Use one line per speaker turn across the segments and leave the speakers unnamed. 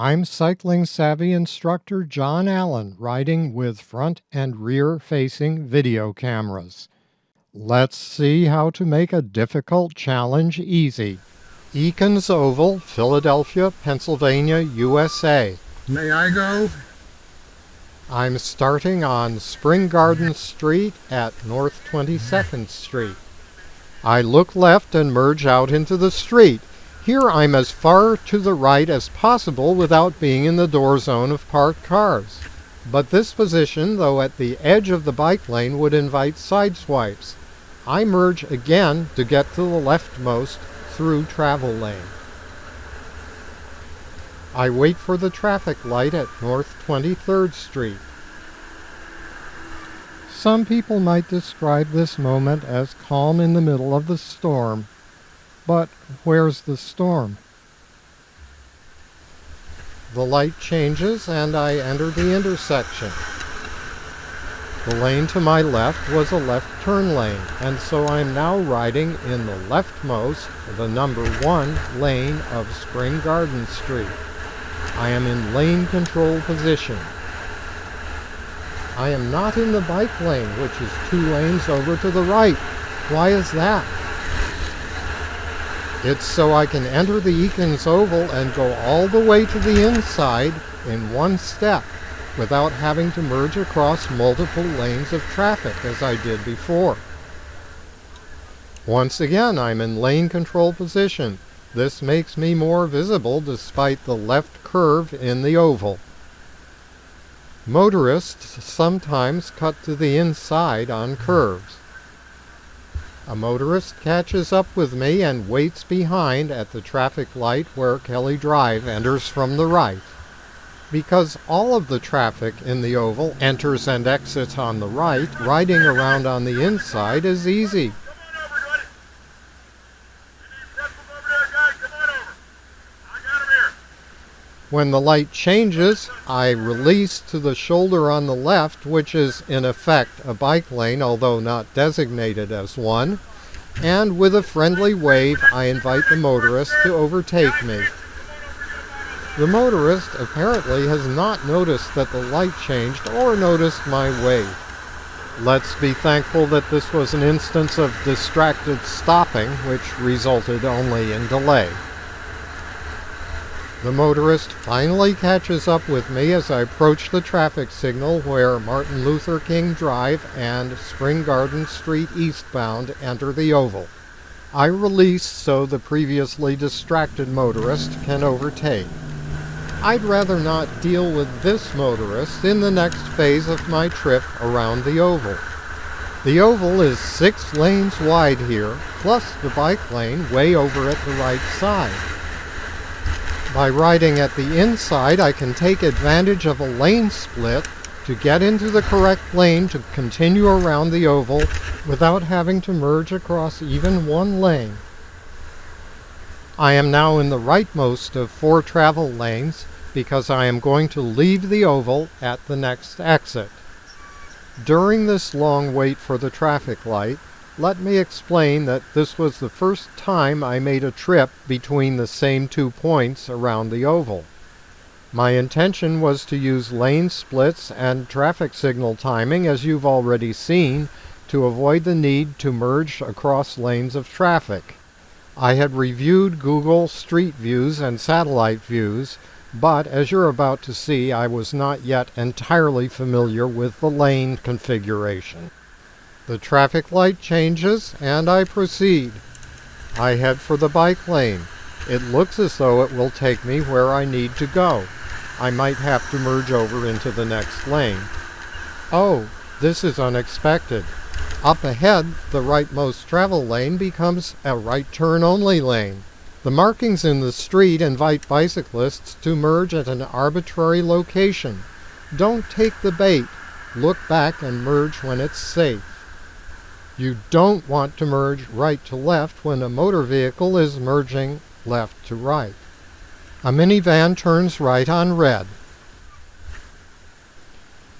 I'm CyclingSavvy instructor John Allen riding with front and rear facing video cameras. Let's see how to make a difficult challenge easy. Eakins Oval, Philadelphia, Pennsylvania, USA.
May I go?
I'm starting on Spring Garden Street at North 22nd Street. I look left and merge out into the street. Here I'm as far to the right as possible without being in the door zone of parked cars. But this position, though at the edge of the bike lane, would invite side swipes. I merge again to get to the leftmost through travel lane. I wait for the traffic light at North 23rd Street. Some people might describe this moment as calm in the middle of the storm. But where's the storm? The light changes and I enter the intersection. The lane to my left was a left turn lane, and so I am now riding in the leftmost, the number one lane of Spring Garden Street. I am in lane control position. I am not in the bike lane, which is two lanes over to the right. Why is that? It's so I can enter the Eakins Oval and go all the way to the inside in one step without having to merge across multiple lanes of traffic as I did before. Once again, I'm in lane control position. This makes me more visible despite the left curve in the oval. Motorists sometimes cut to the inside on curves. A motorist catches up with me and waits behind at the traffic light where Kelly Drive enters from the right. Because all of the traffic in the oval enters and exits on the right, riding around on the inside is easy. When the light changes, I release to the shoulder on the left, which is in effect a bike lane, although not designated as one, and with a friendly wave I invite the motorist to overtake me. The motorist apparently has not noticed that the light changed or noticed my wave. Let's be thankful that this was an instance of distracted stopping, which resulted only in delay. The motorist finally catches up with me as I approach the traffic signal where Martin Luther King Drive and Spring Garden Street eastbound enter the oval. I release so the previously distracted motorist can overtake. I'd rather not deal with this motorist in the next phase of my trip around the oval. The oval is six lanes wide here, plus the bike lane way over at the right side. By riding at the inside, I can take advantage of a lane split to get into the correct lane to continue around the oval without having to merge across even one lane. I am now in the rightmost of four travel lanes because I am going to leave the oval at the next exit. During this long wait for the traffic light, let me explain that this was the first time I made a trip between the same two points around the oval. My intention was to use lane splits and traffic signal timing, as you've already seen, to avoid the need to merge across lanes of traffic. I had reviewed Google Street Views and satellite views, but as you're about to see, I was not yet entirely familiar with the lane configuration. The traffic light changes and I proceed. I head for the bike lane. It looks as though it will take me where I need to go. I might have to merge over into the next lane. Oh, this is unexpected. Up ahead, the rightmost travel lane becomes a right turn only lane. The markings in the street invite bicyclists to merge at an arbitrary location. Don't take the bait. Look back and merge when it's safe. You don't want to merge right to left when a motor vehicle is merging left to right. A minivan turns right on red.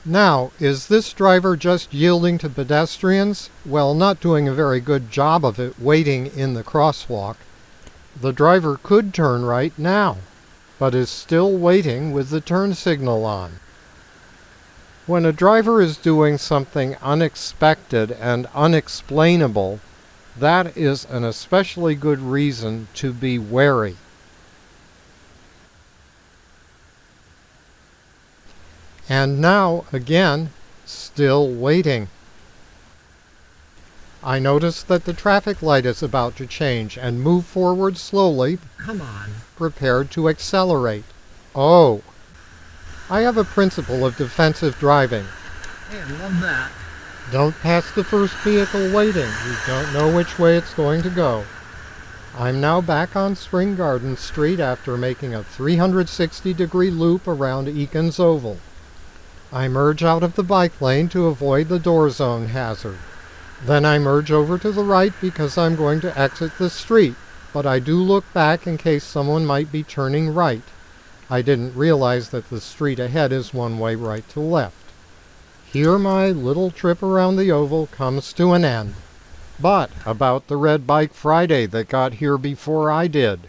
Now, is this driver just yielding to pedestrians? Well, not doing a very good job of it waiting in the crosswalk. The driver could turn right now. but is still waiting with the turn signal on. When a driver is doing something unexpected and unexplainable, that is an especially good reason to be wary. And now, again, still waiting. I notice that the traffic light is about to change and move forward slowly.
Come on.
Prepared to accelerate. Oh. I have a principle of defensive driving.
Hey, I love that.
Don't pass the first vehicle waiting. You don't know which way it's going to go. I'm now back on Spring Garden Street after making a 360 degree loop around Eakins Oval. I merge out of the bike lane to avoid the door zone hazard. Then I merge over to the right because I'm going to exit the street, but I do look back in case someone might be turning right. I didn't realize that the street ahead is one way right to left. Here my little trip around the oval comes to an end. But about the Red Bike Friday that got here before I did.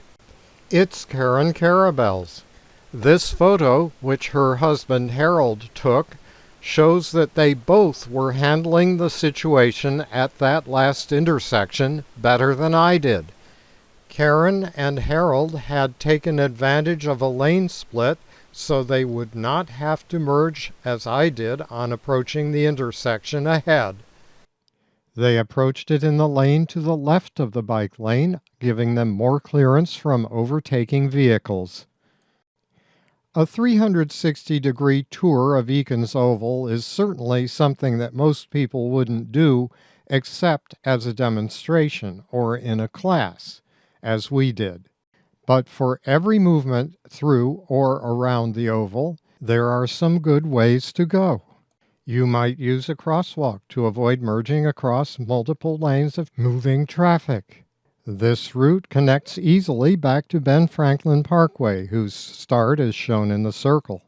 It's Karen Karabell's. This photo, which her husband Harold took, shows that they both were handling the situation at that last intersection better than I did. Karen and Harold had taken advantage of a lane split so they would not have to merge as I did on approaching the intersection ahead. They approached it in the lane to the left of the bike lane, giving them more clearance from overtaking vehicles. A 360 degree tour of Eakins Oval is certainly something that most people wouldn't do except as a demonstration or in a class, as we did. But for every movement through or around the oval, there are some good ways to go. You might use a crosswalk to avoid merging across multiple lanes of moving traffic. This route connects easily back to Ben Franklin Parkway, whose start is shown in the circle.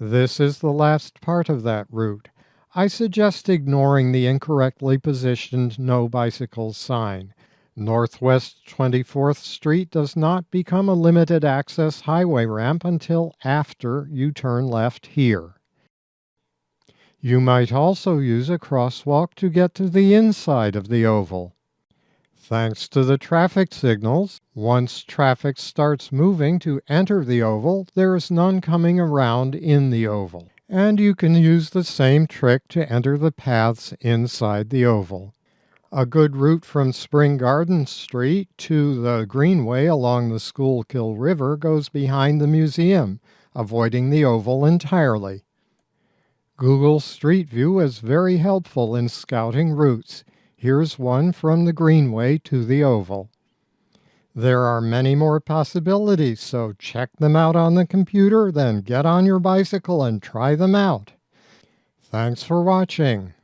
This is the last part of that route. I suggest ignoring the incorrectly positioned No Bicycles sign. Northwest 24th Street does not become a limited access highway ramp until after you turn left here. You might also use a crosswalk to get to the inside of the oval. Thanks to the traffic signals, once traffic starts moving to enter the oval, there is none coming around in the oval. And you can use the same trick to enter the paths inside the oval. A good route from Spring Garden Street to the Greenway along the Schuylkill River goes behind the museum, avoiding the oval entirely. Google Street View is very helpful in scouting routes. Here's one from the Greenway to the Oval. There are many more possibilities, so check them out on the computer, then get on your bicycle and try them out. Thanks for watching.